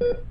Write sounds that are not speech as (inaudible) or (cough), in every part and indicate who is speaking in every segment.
Speaker 1: you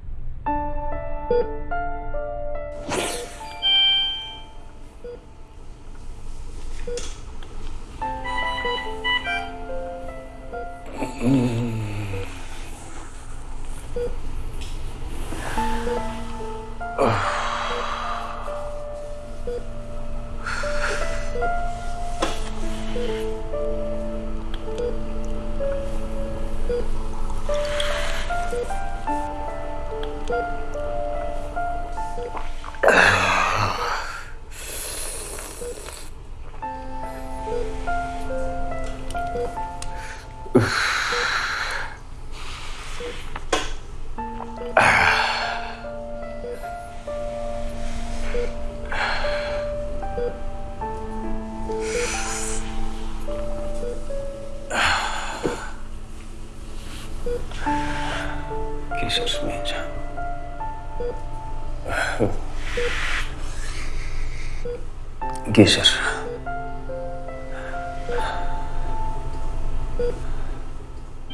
Speaker 1: Geçer.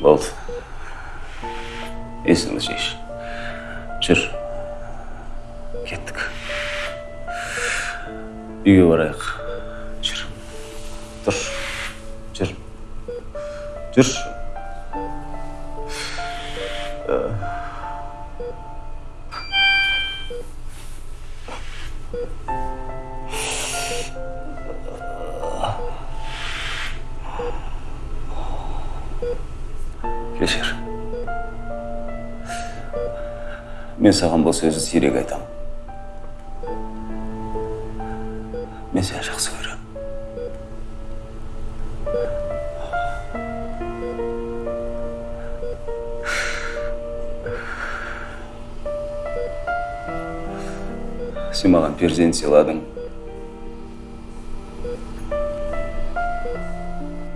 Speaker 1: Болды. Есіңді жиыш. Жүр. Кеттік. Үйге барайық. Жүр. Тұр. Жүр. Жүр. Мен саған бұл сөзді сирек айтамын. Мен сені жақсы көремін. Сен маған перзент сыйладың.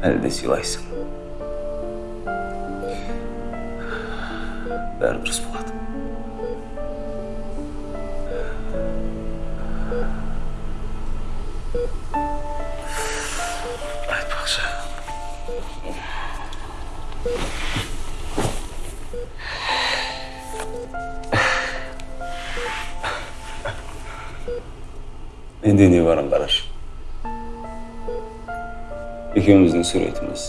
Speaker 1: Әлі де сыйлайсың. Айтпақшы менде не барын қарашы екеуміздің суретіміз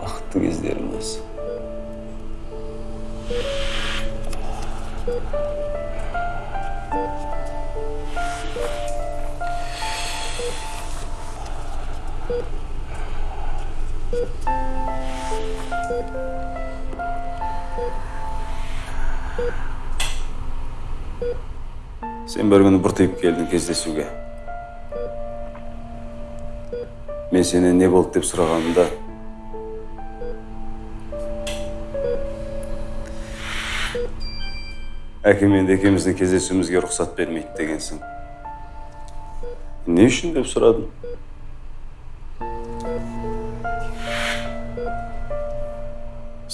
Speaker 1: бақытты сен бір күні бұртиып келдің кездесуге мен сенен не болды деп сұрағанымда әкем енді екеуміздің кездесуімізге рұқсат бермейді дегенсің не үшін деп сұрадым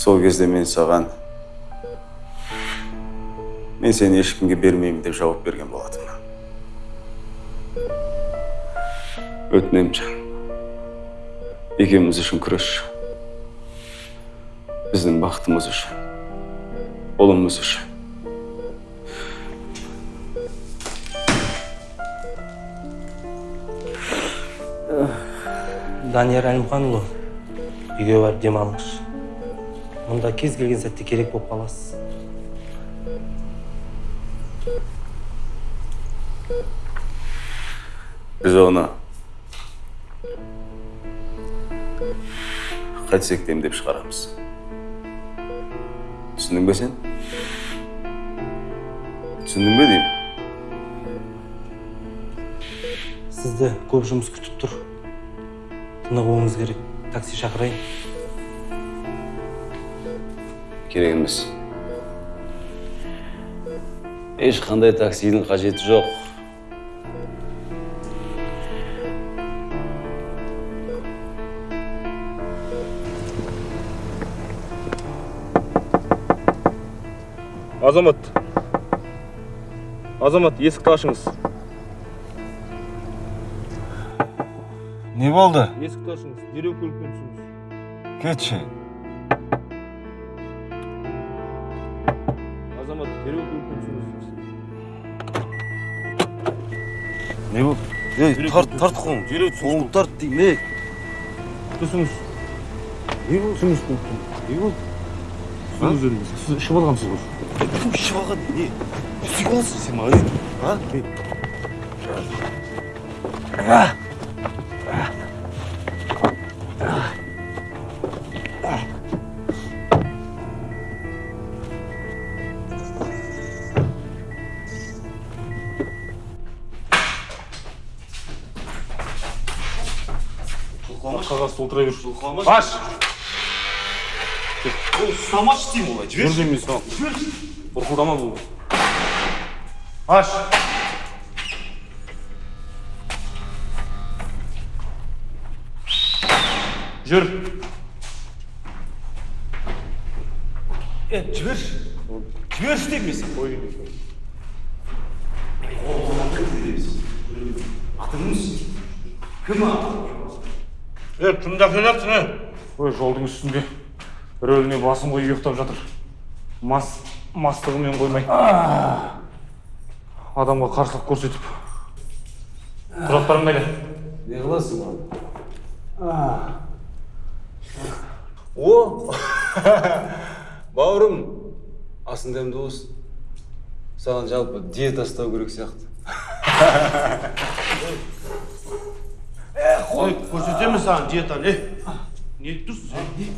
Speaker 1: сол кезде мен саған мен сені ешкімге бермеймін деп жауап берген болатынмын. Өтінемін жан екеуміз үшін күресші біздің бақытымыз үшін. Ұлымыз үшін.
Speaker 2: Данияр әлімханұлы үйге барып демалыңызшы мұнда кез келген сәтте керек болып қаласыз
Speaker 1: біз оны қайтсек те емдеп шығарамыз түсіндің бе сен түсіндің бе деймін
Speaker 2: сізді көп жұмыс күтіп тұр тынығуыңыз керек такси шақырайын
Speaker 1: керек емес ешқандай таксидің қажеті жоқ.
Speaker 3: Азамат. Азамат есікті ашыңыз.
Speaker 4: Не болды?
Speaker 3: Есікті ашыңыз. Дереу көлікпен түсіңіз.
Speaker 4: Кетші.
Speaker 3: замаа
Speaker 4: тэрэг дүнхүүс. Нэв Эй,
Speaker 3: тор
Speaker 4: тордохгүй. Жирээд
Speaker 3: суундар димээ.
Speaker 4: Төсөмс. Юу
Speaker 3: сүмс дүү. Юу сүмс дүү. Шивал
Speaker 4: гамсгүй. Түм шивагад не. Сигос симаа. А?
Speaker 3: А. толтыра бер
Speaker 4: Жылқамаш.
Speaker 3: аш
Speaker 4: ол ұстамашы деймін олай
Speaker 3: жүр
Speaker 4: жіберші
Speaker 3: емес ал бұрқылдама бұл аш жүр
Speaker 4: е жіберші жіберші деймін мен саған
Speaker 3: қой
Speaker 4: атыңыз кім а
Speaker 3: е кімді әкеліп жатсың е ой жолдың үстінде рөліне басын қойып ұйықтап жатыр. Мас мастығымен қоймай. Адамға қарсылық көрсетіп. Құжаттарың қайда
Speaker 4: не қыласың маған? О! (laughs) Бауырым асың дәмді болсын саған жалпы диета ұстау керек сияқты. (laughs)
Speaker 3: ой көрсетемін саған диетаны е не тұрсың ей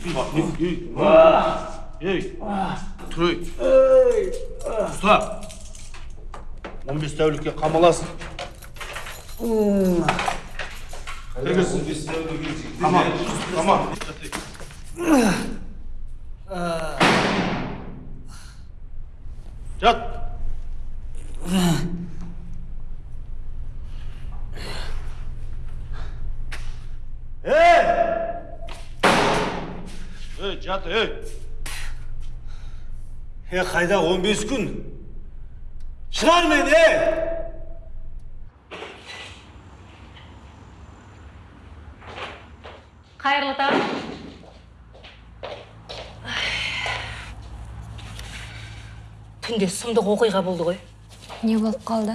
Speaker 3: ей тұр ей ұста он бес тәулікке қамаласың тамам тамам жат ей жат. Ей
Speaker 4: е қайда 15 күн шығар мені е
Speaker 5: қайырлы таң түнде сұмдық оқиға болды ғой
Speaker 6: не болып қалды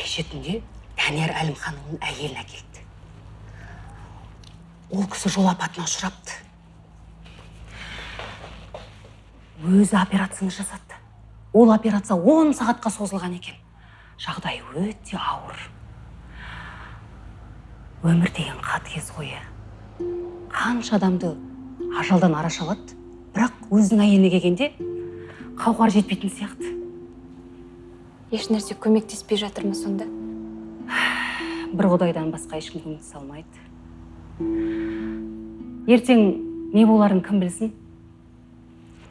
Speaker 5: кеше түнде данияр әлімханұлының әйелін әкелді ол кісі жол апатына ұшырапты өзі операцияны жасады ол операция 10 сағатқа созылған екен. Жағдайы өте ауыр. Өмір деген қатыгез ғой иә. Қанша адамды ажалдан араша алады бірақ өзінің әйеліне келгенде қауқар жетпейтін сияқты.
Speaker 6: Ешнәрсе көмектеспей жатыр ма сонда.
Speaker 5: Бір құдайдан басқа ешкім көмектесе алмайды. Ертең не боларын кім білсін?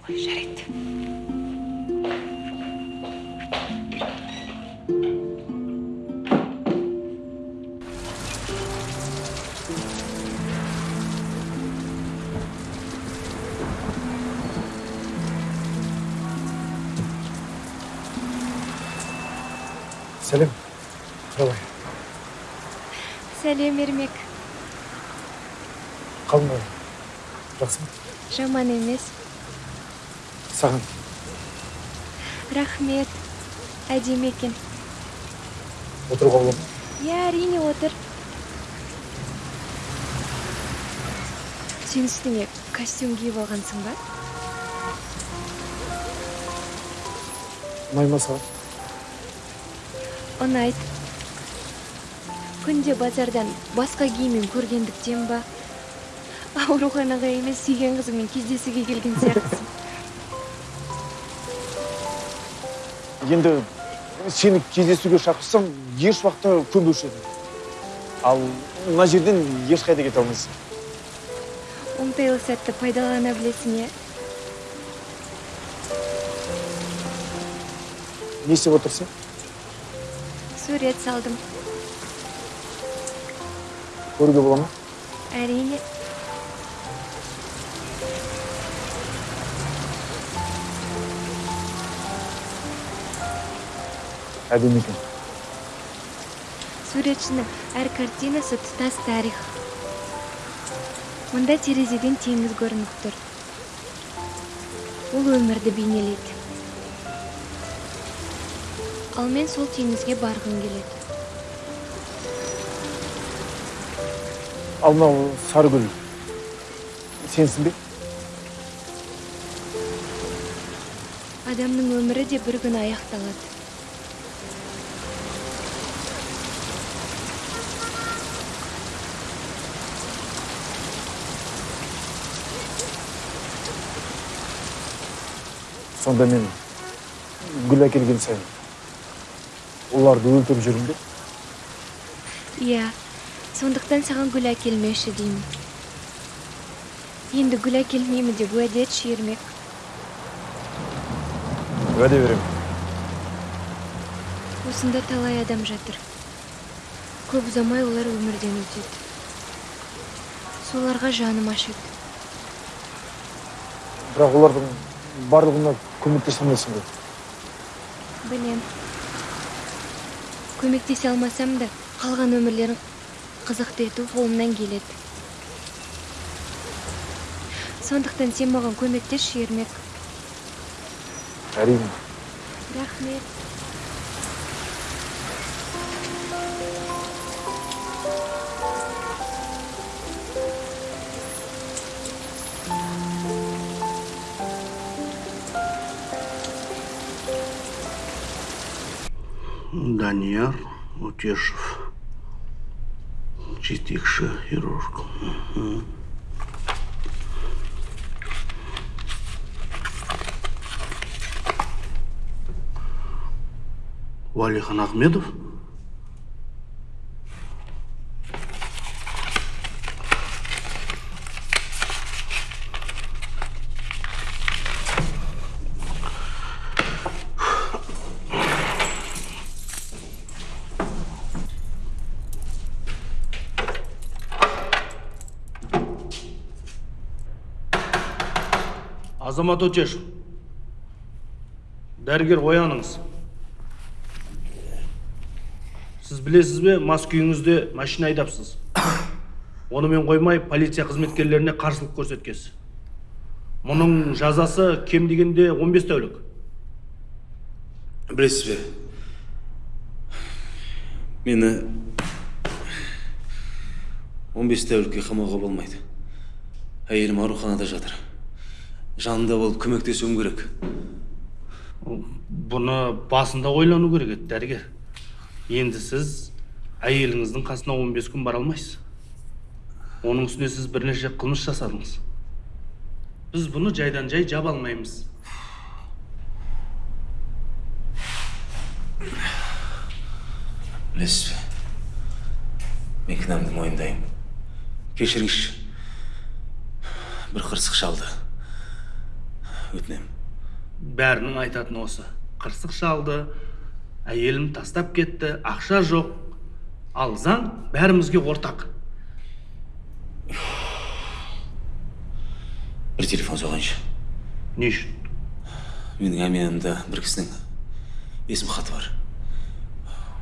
Speaker 5: Ой жарайды
Speaker 7: сәлем қалай
Speaker 6: сәлем ермек
Speaker 7: қалың жақсы ма
Speaker 6: жаман емес
Speaker 7: саған.
Speaker 6: Рахмет әдемі екен
Speaker 7: отыруға бола ма?
Speaker 6: Иә әрине отыр. Сен үстіңе костюм киіп алғансың ба?
Speaker 7: Ұнай ма саған?
Speaker 6: Ұнайды. Күнде базардан басқа киіммен көргендіктен ба? Ауруханаға емес сүйген қызыңмен кездесуге келген сияқтысың.
Speaker 7: Енді сені кездесуге шақырсам еш уақытта көнбеуші едім ал мына жерден ешқайда кете алмайсың.
Speaker 6: Оңтайлы сәтті пайдалана білесің иә
Speaker 7: не істеп отырсың?
Speaker 6: Сурет салдым.
Speaker 7: Көруге бола ма?
Speaker 6: Әрине.
Speaker 7: Әдемі екен.
Speaker 6: Суретшінің әр картинасы тұтас тарих. Мұнда терезеден теңіз көрініп тұр. Ол өмірді бейнелейді. Ал мен сол теңізге барғым келеді.
Speaker 7: Ал мынау сарыгүл сенсің бе?
Speaker 6: Адамның өмірі де бір күні аяқталады.
Speaker 7: Сонда мен гүл әкелген сайын оларды өлтіріп жүрмін бе
Speaker 6: иә сондықтан саған гүл әкелмеші деймін. Енді гүл әкелмеймін деп уәде етші ермек
Speaker 7: уәде беремін.
Speaker 6: Осында талай адам жатыр. Көп ұзамай олар өмірден өтеді. Соларға жаным ашиды.
Speaker 7: Бірақ олардың барлығына көмектесе алмайсың ғой
Speaker 6: білем. Көмектесе алмасам да қалған өмірлерін қызықты ету қолымнан келеді. Сондықтан сен маған көмектесші ермек.
Speaker 7: Әрине.
Speaker 6: Рахмет.
Speaker 8: Данияр Утешев. Чистикша хирург. Угу. Валихан Ахмедов.
Speaker 3: Азамат өтешев. Дәрігер ояныңыз. Сіз білесіз бе мас күйіңізде машина айдапсыз. Онымен қоймай полиция қызметкерлеріне қарсылық көрсеткенсіз мұның жазасы кем дегенде 15 тәулік.
Speaker 1: Білесіз бе? Мені 15 тәулікке қамауға болмайды. Әйелім ауруханада жатыр. Жанында болып көмектесуім керек.
Speaker 3: Бұны басында ойлану керек еді дәрігер. Енді сіз әйеліңіздің қасына 15 күн бара алмайсыз. Оның үстіне сіз бірнеше қылмыс жасадыңыз. Біз бұны жайдан жай жаба алмаймыз.
Speaker 1: Білесіз бе? Мен кінәмді мойындаймын. Кешіріңізші. Бір қырсық шалды. Өтінемін
Speaker 3: бәрінің айтатыны осы. Қырсық шалды әйелім тастап кетті ақша жоқ. Ал заң бәрімізге ортақ.
Speaker 1: Бір телефон соғайыншы.
Speaker 3: Не үшін?
Speaker 1: Менің әмиянымда бір кісінің есім хаты бар.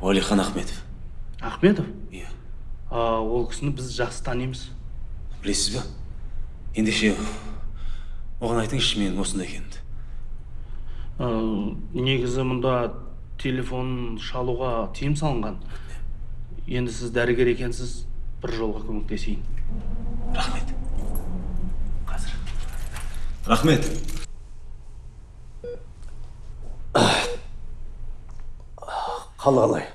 Speaker 1: Уәлихан ахметов.
Speaker 3: Ахметов?
Speaker 1: Иә.
Speaker 3: Ол кісіні біз жақсы танимыз.
Speaker 1: Білесіз бе? Ендеше оған айтыңызшы менің осында екенімді.
Speaker 3: Ә, негізі мұнда телефон шалуға тыйым салынған. Енді сіз дәрігер екенсіз бір жолға көмектесейін.
Speaker 1: Рахмет. Қазір. Рахмет.
Speaker 9: Қалы қалай?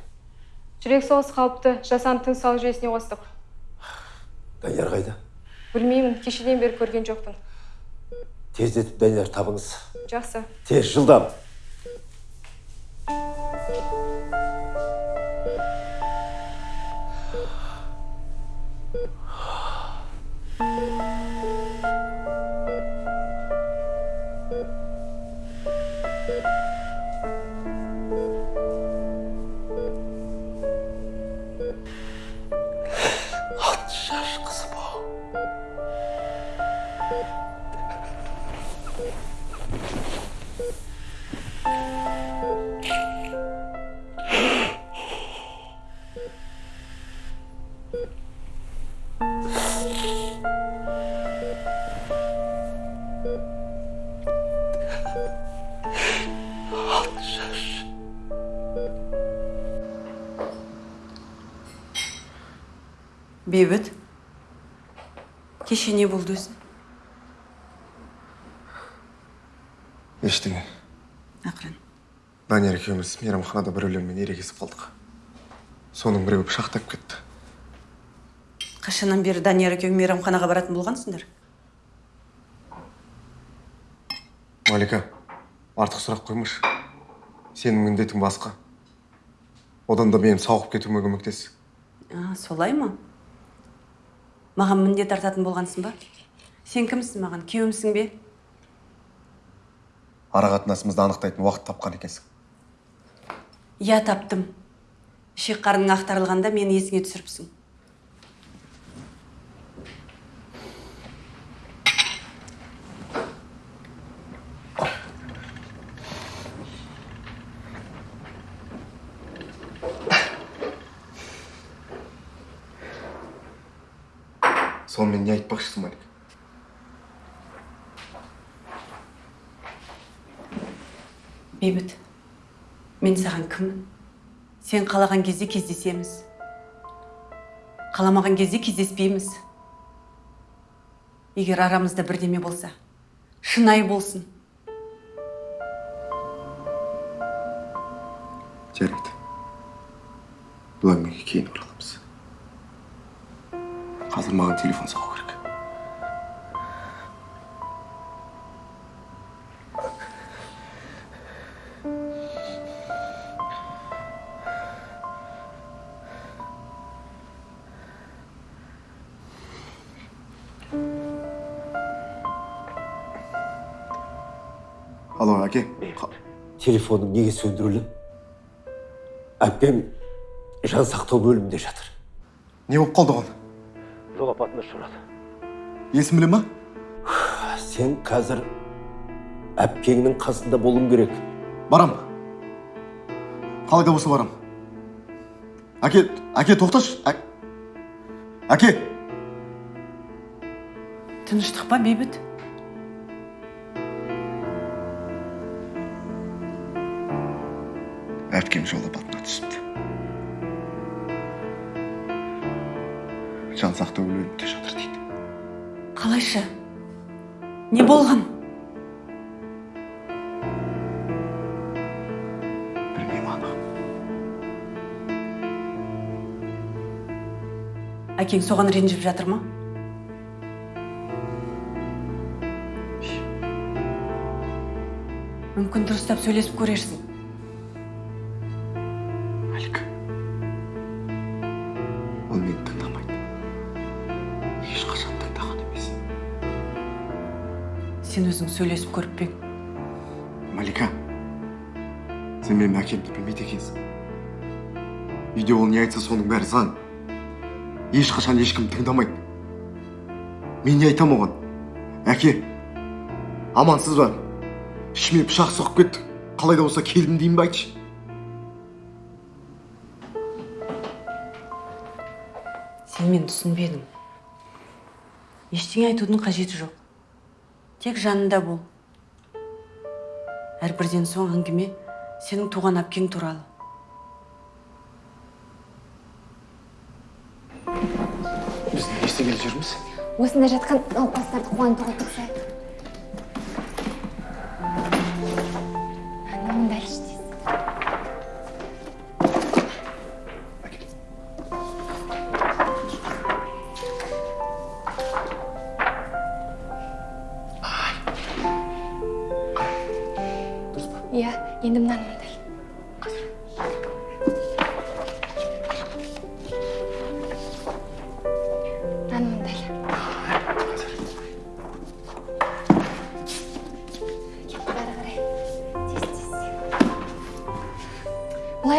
Speaker 10: Жүрек соғысы қауіпті жасанды тыныс алу жүйесіне қостық.
Speaker 9: Данияр қайда?
Speaker 10: Білмеймін кешеден бері көрген жоқпын.
Speaker 9: Тездетіп данияр табыңыз.
Speaker 10: Жақсы.
Speaker 9: Тез жылдам.
Speaker 11: Бейбіт кеше не болды өзі
Speaker 12: ештеңе
Speaker 11: ақырын
Speaker 12: данияр екеуміз мейрамханада біреулермен ерегесіп қалдық соның біреуі пышақтап кетті
Speaker 11: қашаннан бері данияр екеуің мейрамханаға баратын болғансыңдар
Speaker 12: малика артық сұрақ қоймашы сенің міндетің басқа одан да менің сауығып кетуіме көмектес
Speaker 11: а, солай ма маған міндет артатын болғансың ба? Сен кімсің маған? Күйеуімсің бе?
Speaker 12: Ара қатынасымызды анықтайтын уақыт тапқан екенсің.
Speaker 11: Иә таптым. Ішек қарның ақтарылғанда мені есіңе түсіріпсің
Speaker 12: сонымен не айтпақшысың малика
Speaker 11: бейбіт мен саған кіммін сен қалаған кезде кездесеміз. Қаламаған кезде кездеспейміз. Егер арамызда бірдеме болса шынайы болсын.
Speaker 12: Жарайды. Бұл әңгімеге кейін ораламыз. Қазір маған телефон соғу алло әке
Speaker 9: телефоның неге сөндірулі әпкем жан сақтау бөлімінде жатыр
Speaker 12: не болып қалды оған
Speaker 9: жол апатына ұшырады
Speaker 12: есін біле ма
Speaker 9: сен қазір әпкеңнің қасында болуың керек
Speaker 12: барам қалай да болса барам әке әке тоқташы Ә- әке
Speaker 11: тыныштық па бейбіт
Speaker 12: жол апатына түсіпті. Жан сақтау бөлімінде жатыр дейді.
Speaker 11: Қалайша? Не болған?
Speaker 12: Білмеймін ана
Speaker 11: әкең соған ренжіп жатыр ма? Мүмкін дұрыстап сөйлесіп көрерсің. Сен өзің сөйлесіп көріп пе
Speaker 12: малика сен менің әкемді білмейді екенсің. Үйде ол не айтса соның бәрі заң. Ешқашан ешкім тыңдамайды. Мен не айтамын оған? Әке амансыз ба? Ішіме пышақ сұғып кетті. Қалай да болса келдім деймін ба айтшы.
Speaker 11: Сен мені түсінбедің. Ештеңе айтудың қажеті жоқ. Тек жанында бол. Әрбірден соң әңгіме сенің туған әпкең туралы.
Speaker 12: Біз не істегелі жүрміз?
Speaker 10: Осында жатқан науқастарды қуантуға тырысайық.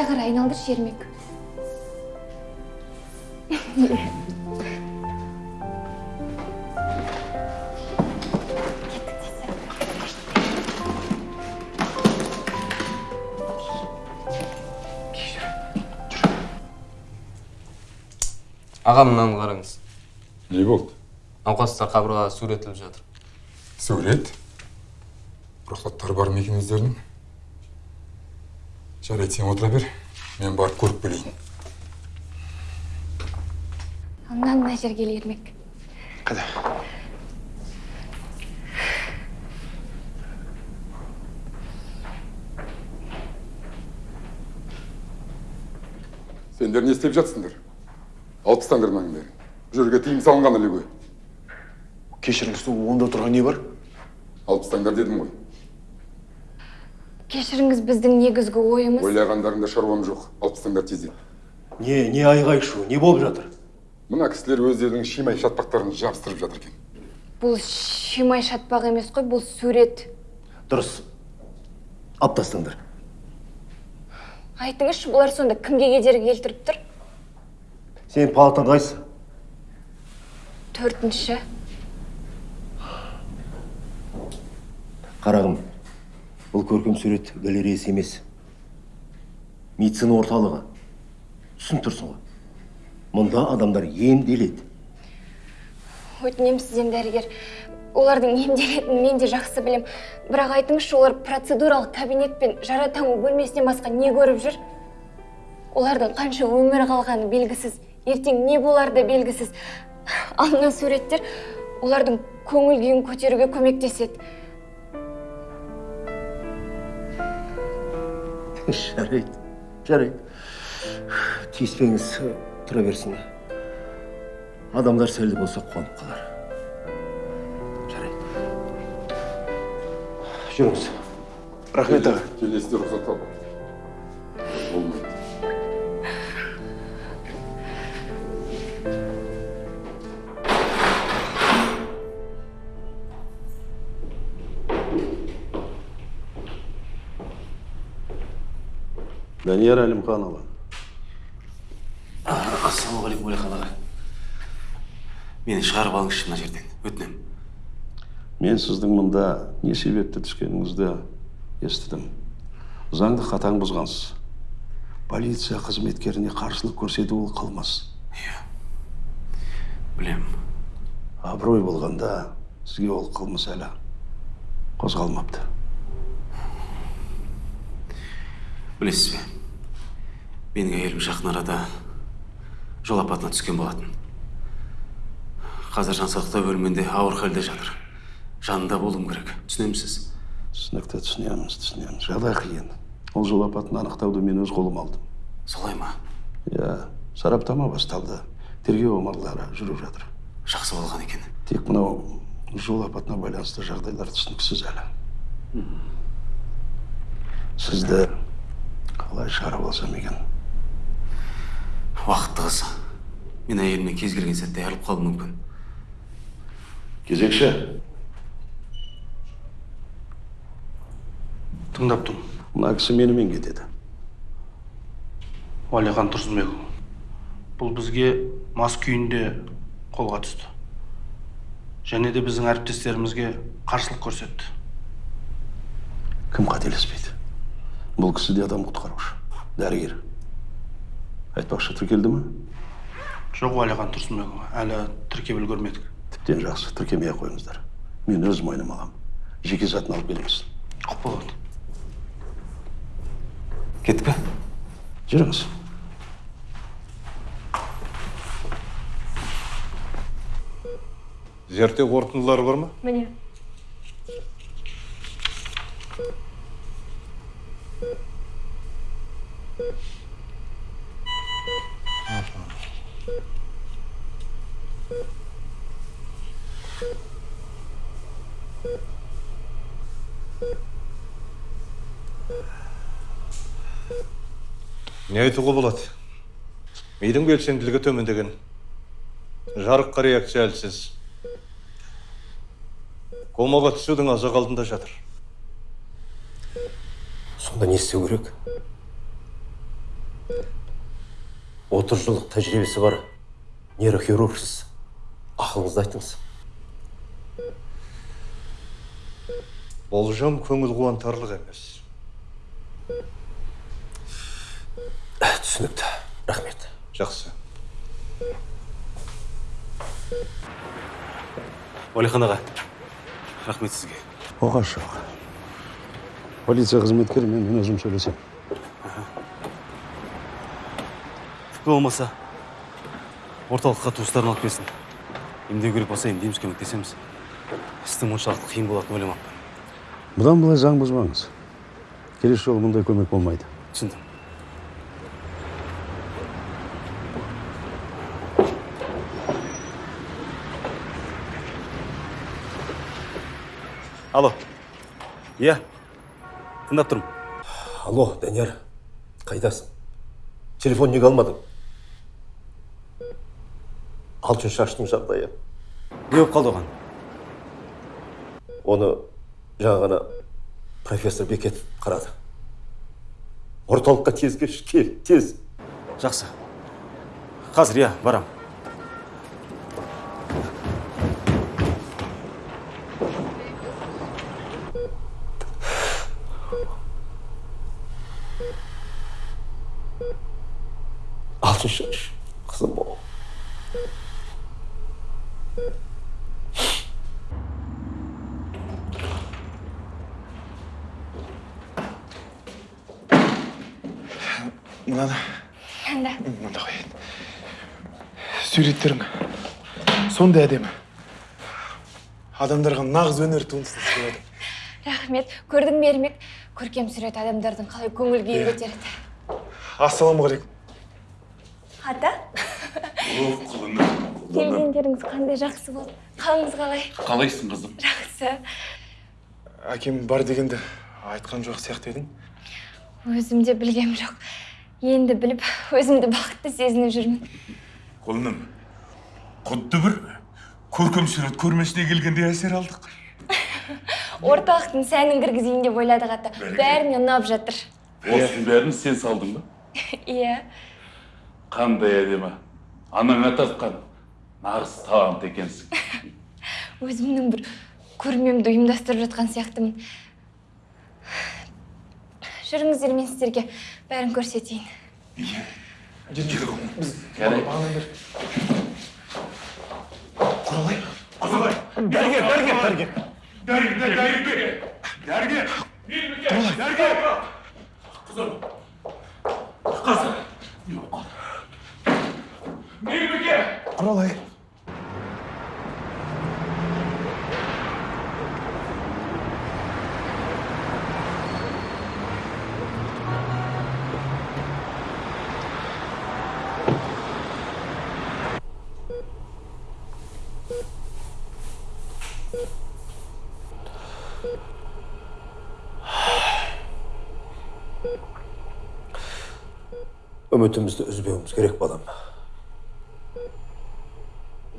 Speaker 10: қарай айналдыршы ермек
Speaker 13: еттк кешір мынаны караңыз.
Speaker 14: Эмне болду?
Speaker 13: Науқастар кабыргага сүрөтүлүп жатыр.
Speaker 14: Сүрөт рұқсаттары бар ма екен жарайды сен отыра бер мен барып көріп келейін
Speaker 15: мына мына жерге ермек
Speaker 16: қайда
Speaker 17: сендер не істеп жатсыңдар алып тастаңдар мынаның бәрін бұл жерге тыйым салынған ғой
Speaker 7: кешіріңіз онда тұрған не бар
Speaker 17: алып тастаңдар дедім ғой
Speaker 15: кешіріңіз біздің негізгі ойымыз.
Speaker 17: Ойлағандарыңда шаруам жоқ. Алып тастаңдар
Speaker 9: не не айғай шу не болып жатыр?
Speaker 17: Мына кісілер өздерінің шимай шатпақтарын жабыстырып жатыр екен.
Speaker 15: Бұл шимай шатпақ емес қой бұл сурет.
Speaker 9: Дұрыс. Алып тастаңдар.
Speaker 15: Айтыңызшы бұлар сонда кімге кедергі келтіріп тұр?
Speaker 9: Сенің палатаң қайсы?
Speaker 15: Төртінші.
Speaker 9: Қарағым бұл көркем сурет галереясы емес. Медицина орталығы. Түсініп тұрсың ғой. Мұнда адамдар емделеді.
Speaker 15: Өтінемін сізден дәрігер. Олардың емделетінін мен де жақсы білем. Бірақ айтыңызшы олар процедуралық кабинет пен жара таңу бөлмесінен басқа не көріп жүр? Олардың қанша өмір қалғаны белгісіз. Ертең не болары да белгісіз. Ал мына олардың көңіл көтеруге көмектеседі.
Speaker 9: Жарайды жарайды. Тиіспеңіз тұра берсін. Адамдар сәлді болса қуанып қалар. Жарайды. Жүріңіз.
Speaker 7: Рахмет аға.
Speaker 17: Келесіде рұқсат ал болмайды.
Speaker 8: Данияр әлімханұлы
Speaker 1: ассалаумағалейкум уәлихан аға мені шығарып алыңызшы мына жерден. Өтінемін
Speaker 8: мен сіздің мұнда не себепті түскеніңізді естідім. Заңды қатаң бұзғансыз. Полиция қызметкеріне қарсылық көрсету ол қылмыс.
Speaker 1: Білемін.
Speaker 8: Абырой болғанда сізге ол қылмыс әлі қозғалмапты.
Speaker 1: Білесіз бе? Менің әйелім жақын арада жол апатына түскен болатын. Қазір жансақтау бөлімінде ауыр халде жатыр. Жанында болуым керек. Түсінемісіз
Speaker 8: түсінікті түсінеміз түсінеміз жағдай қиын ол жол апатын анықтауды мен өз қолыма алдым.
Speaker 1: Солай ма?
Speaker 8: Иә сараптама басталды. Тергеу амалдары жүріп жатыр.
Speaker 1: Жақсы болған екен.
Speaker 8: Тек мынау жол апатына байланысты жағдайлар түсініксіз әлі. Сізді қалай шығарып алсам екен?
Speaker 1: Уақытты қыз мен әйелімнен кез келген сәтте айырылып қалуым мүмкін.
Speaker 8: Кезекші.
Speaker 3: Тыңдап тұрмын.
Speaker 8: Мына кісі менімен кетеді.
Speaker 3: Уәлихан тұрсынбекұлы. Бұл бізге мас күйінде қолға түсті. Және де біздің әріптестерімізге қарсылық көрсетті.
Speaker 8: Кім қателеспейді? Бұл кісі де адам құтқарушы. Дәрігер. Айтпақшы тіркелді ме
Speaker 3: жоқ уәлихан тұрсынбекұлы әлі тіркеп үлгермедік
Speaker 8: тіптен жақсы тіркемей ақ қойыңыздар мен өз мойныма аламын жеке затын алып келіңіз
Speaker 3: құп болады
Speaker 1: кеттік пе
Speaker 8: жүріңіз
Speaker 18: зерттеу қорытындылары бар ма
Speaker 10: міне
Speaker 18: не айтуға болады. Мидың белсенділігі төмендеген. Жарыққа реакция әлсіз. Комаға түсудің аз ақ алдында жатыр.
Speaker 9: Сонда не істеу керек? Отыз жылдық тәжірибесі бар нейрохирургсіз ақылыңызды айтыңыз.
Speaker 18: Болжам көңіл қуантарлық емес.
Speaker 9: Түсінікті. Рахмет.
Speaker 18: Жақсы.
Speaker 1: Уәлихан аға рахмет сізге.
Speaker 8: Оғаш жоқ полиция қызметкерімен мен өзім сөйлесемін
Speaker 1: тіпті болмаса орталыққа туыстарын алып келсін. Емдеу керек болса емдейміз көмектесеміз. Істің мұншалықты қиын болатынын ойламаппын.
Speaker 8: Бұдан былай заң бұзбаңыз. Келесі жолы мұндай көмек болмайды.
Speaker 1: түсіндім. Алло. Иә. Тыңдап тұрмын.
Speaker 9: Алло данияр. Қайдасың телефон неге алмадың? Алтын шаштың жағдайы.
Speaker 1: Не болып қалды оған?
Speaker 9: Оны жаңа ғана профессор бекетов қарады. Орталыққа тез келші кел тез.
Speaker 1: Жақсы. Қазір иә барам.
Speaker 9: Алтын шаш қызым
Speaker 7: мынаны
Speaker 15: анда
Speaker 7: мында қояйын суреттерің. Сондай әдемі. Адамдарға нағыз өнер туындысын сыйладың
Speaker 15: рахмет. Көрдің бе ермек? Көркем сурет адамдардың қалай көңіл күйін
Speaker 7: Иә.
Speaker 15: көтереді
Speaker 7: ассалаумағалейкум.
Speaker 15: Ата? Келгендеріңіз қандай жақсы болды. Қалыңыз қалай?
Speaker 19: Қалайсың қызым.
Speaker 15: Жақсы.
Speaker 7: Әкем бар дегенде айтқан жоқ сияқты едің.
Speaker 15: Өзім де білгем жоқ. Енді біліп өзімді бақытты сезініп жүрмін.
Speaker 19: Құлыным құдды бір көркем сурет көрмесіне келгендей әсер алдық. (laughs)
Speaker 15: Орталықтың сәнін кіргізейін деп ойладық ата. Бәріне ұнап жатыр.
Speaker 19: Осының бәрін сен салдың ба? (laughs)
Speaker 15: Иә.
Speaker 19: Қандай әдемі. Анаңа тартқан нағыз талант екенсің. (laughs)
Speaker 15: Өзімнің бір көрмемді ұйымдастырып жатқан сияқтымын. Жүріңіздер мен сіздерге бәрін көрсетейін.
Speaker 7: Құралай.
Speaker 19: Құралай.
Speaker 7: Дәрігер дәрігер дәрігер.
Speaker 19: Дәрігер дәрігер. Дәрігер.
Speaker 7: Құралай.
Speaker 19: Дәрігер. Қызым. Қызым.
Speaker 7: Құралай.
Speaker 9: Үмітімізді үзбеуіміз керек балам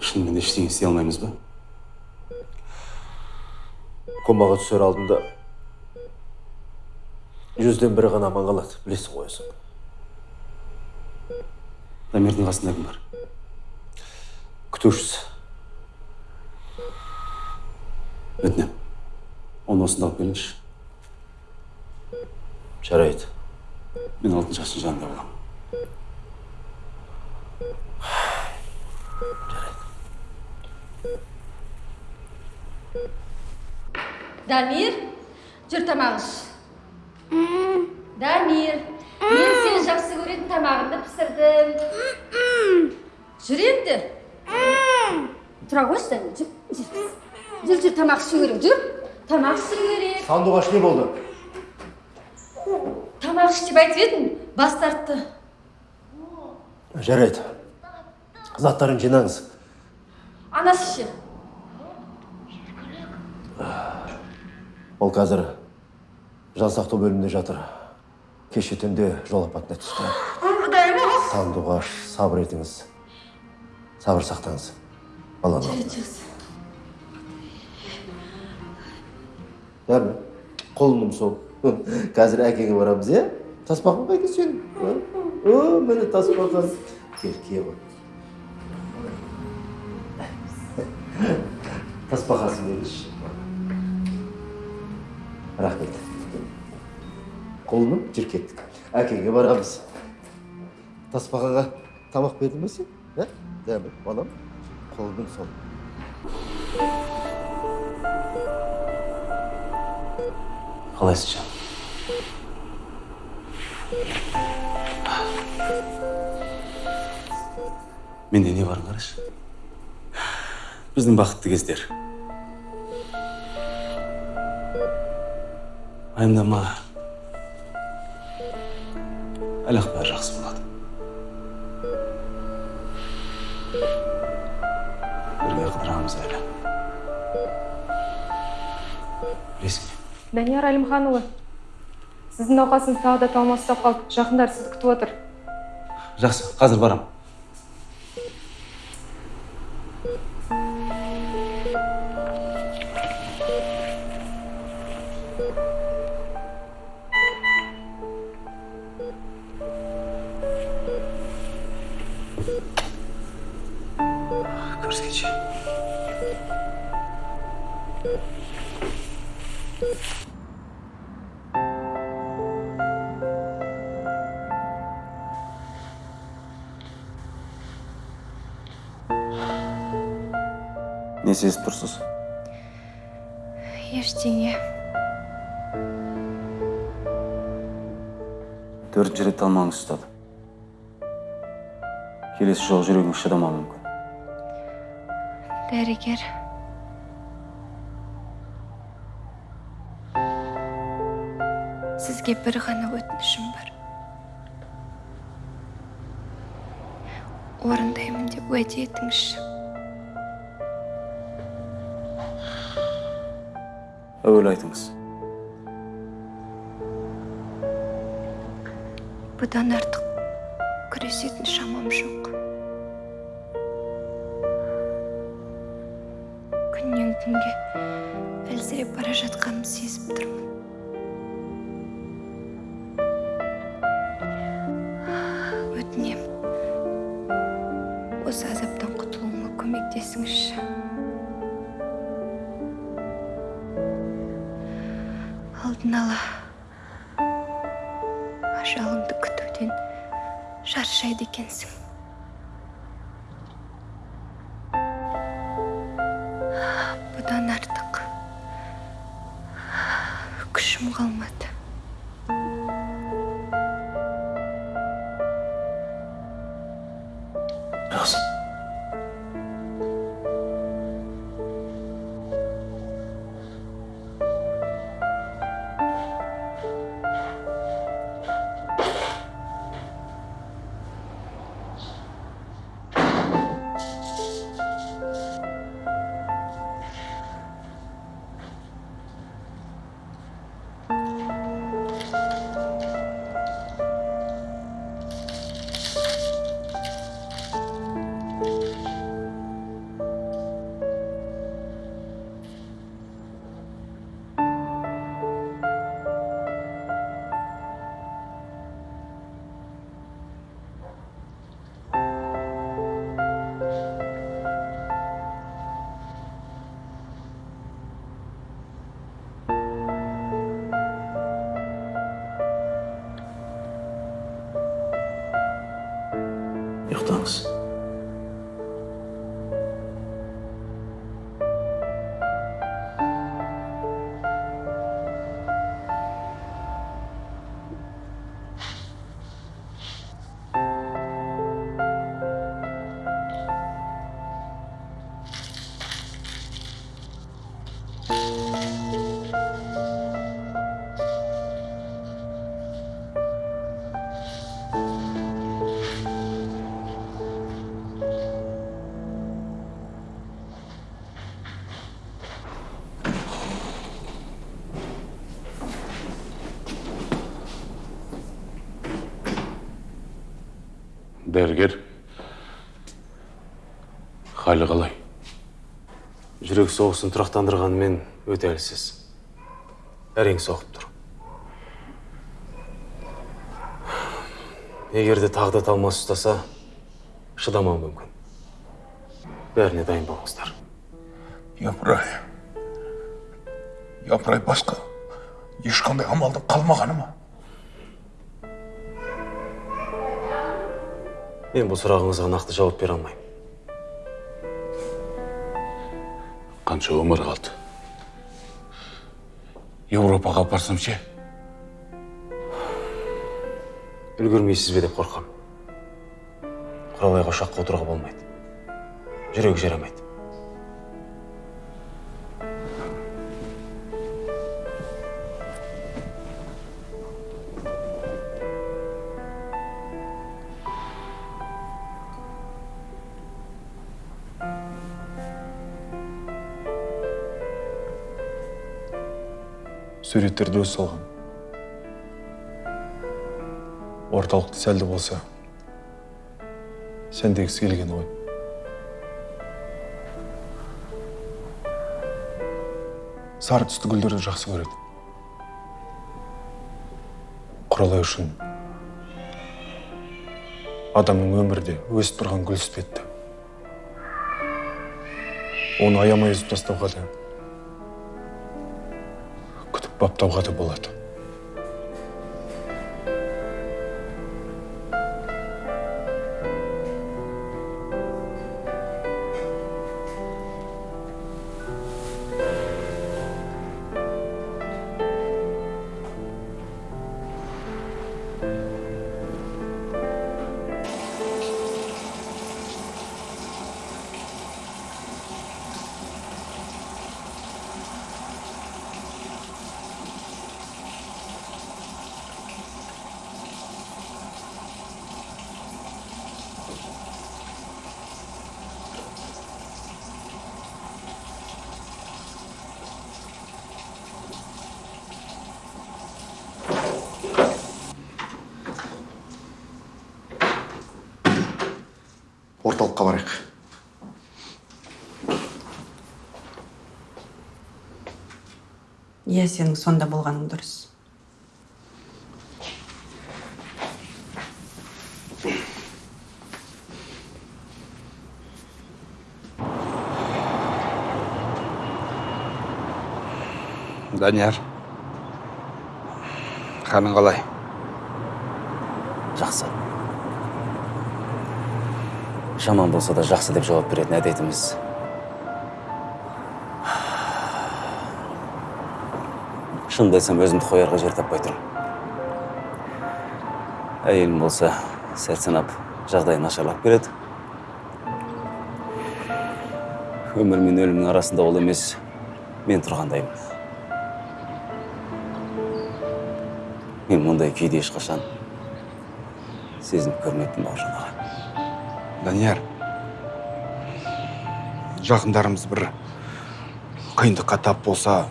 Speaker 1: шынымен ештеңе істей алмаймыз ба
Speaker 9: комаға түсер алдында жүзден бірі ғана аман қалады білесің ғой өзің
Speaker 1: дамирдің қасында кім бар
Speaker 9: күтушісі
Speaker 1: өтінемін оны осында алып келіңізші
Speaker 9: жарайды
Speaker 1: мен алтын шаштың жанында боламын
Speaker 20: дамир жүр тамақ іш дамир мен сені жақсы көретін тамағыңды пісірдім жүр енді тұра қойшы дамир жүр жүр жүр жүр тамақ ішу керек жүр тамақ ішу керек
Speaker 9: сандуғаш не болды
Speaker 20: тамақ іш деп айтып едім бас тартты
Speaker 9: жарайды заттарын жинаңыз.
Speaker 20: Анасы ше?
Speaker 9: Ол қазір жансақтау бөлімінде жатыр. Кеше түнде жол апатына түсті.
Speaker 20: Құдайым
Speaker 9: сандуғаш сабыр етіңіз. Сабыр сақтаңыз. Баланы бәрі құлыным сол. Қазір әкеңе барамыз иә? Тасбақаң қайда сенің? О міне тасбақаң кел кие ғой. Тасбақасын беріңізші рахмет құлыным жүр кеттік әкеңе барамыз тасбақаға тамақ бердің бе сен ә дәмі балам құлыным сол
Speaker 1: қалайсыз жан менде не барын қарашы біздің бақытты кездер. Уайымдама әлі ақ бәрі жақсы болады. Бірге қыдырамыз әлі. Білесің бе?
Speaker 10: Данияр әлімханұлы сіздің науқасыңыз тағы да талмасы ұстап қалды. Жақындар сізді күтіп отыр.
Speaker 1: Жақсы қазір барам.
Speaker 7: Төртінші рет талмаңыз ұстады келесі жолы жүрегіңіз шыдамауы мүмкін.
Speaker 6: Дәрігер. Сізге бір ғана өтінішім бар. Орындаймын деп уәде етіңізші.
Speaker 7: Әуелі айтыңыз.
Speaker 6: Бұдан артық күресетін шамам жоқ. Күннен күнге әлсіреп бара жатқанымды сезіп тұрмын.
Speaker 1: Жақсы ұйықтаңыз
Speaker 21: дәрігер халі қалай?
Speaker 2: Жүрек соғысын тұрақтандырғанымен өте әлсіз. Әрең соғып тұр. Егер де тағы да талмас ұстаса шыдамауы мүмкін. Бәріне дайын болыңыздар.
Speaker 19: Япырай. Япырай басқа. Ешқандай амалдың қалмағаны ма?
Speaker 2: Мен бұл сұрағыңызға нақты жауап бере алмаймын.
Speaker 19: Қанша өмір қалды? Еуропаға апарсам ше?
Speaker 2: Үлгермейсіз бе деп қорқам.
Speaker 1: Құралайға ұшаққа отыруға болмайды. Жүрегі жарамайды
Speaker 7: суреттерді өзі салған орталықты сәл де болса сәндегісі келген ғой. Сары түсті гүлдерді жақсы көреді. Құралай үшін адамның өмірде өсіп тұрған гүл іспетті оны аямай үзіп тастауға да күтіп баптауға да болады.
Speaker 11: Иә сенің сонда болғаның дұрыс.
Speaker 21: Данияр. Қалың қалай?
Speaker 1: Жақсы. Жаман болса да жақсы деп жауап беретін әдетіміз шынымды айтсам өзімді қоярға жер таппай тұрмын әйелім болса сәт санап жағдайы нашарлап келеді өмір мен өлімнің арасында ол емес мен тұрғандаймын мен мұндай күйде ешқашан сезініп көрмеппін бауыржан аға
Speaker 21: данияр жақындарымыз бір қиындыққа тап болса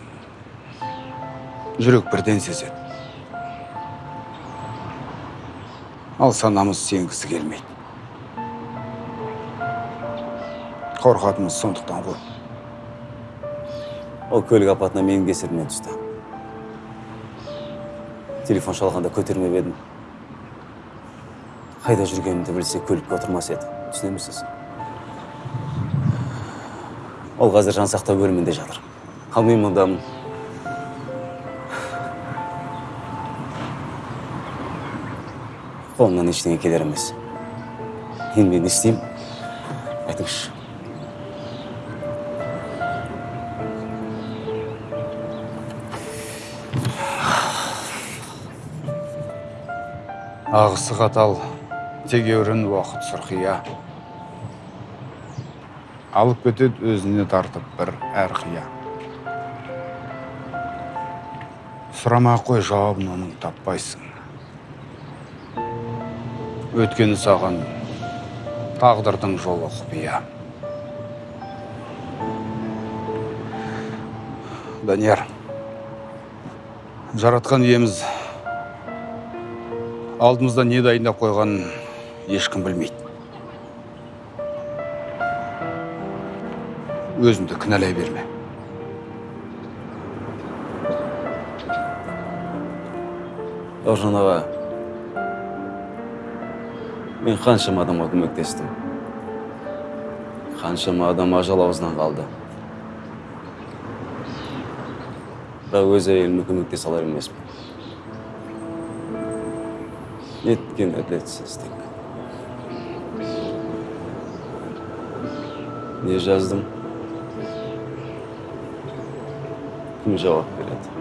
Speaker 21: жүрек бірден сезеді. Ал санамыз сенгісі келмейді. Қорқатынымыз сондықтан ғой.
Speaker 1: Ол көлік апатына менің кесірімнен түсті. Телефон шалғанда көтермеп едім. Қайда жүргенімді білсе көлікке отырмас еді. Түсінемісіз ол қазір жансақтау бөлімінде жатыр. Ал мен қолымнан ештеңе келер емес енді мен не істеймін айтыңызшы
Speaker 21: ағысы қатал тегеурін уақыт сұрқия алып кетеді өзіне тартып бір әрқия сұрамай ақ қой жауабын оның таппайсың өткені саған тағдырдың жолы құпия. Данияр жаратқан иеміз алдымызда не дайындап қойғанын ешкім білмейді. Өзіңді кінәлай берме.
Speaker 1: Бауыржан аға мен қаншама адамға көмектестім. Қаншама адам ажал аузынан қалды. Бірақ өз әйеліме көмектесе алар емеспін. Неткен әділетсіздік. Не жаздым? Кім жауап береді?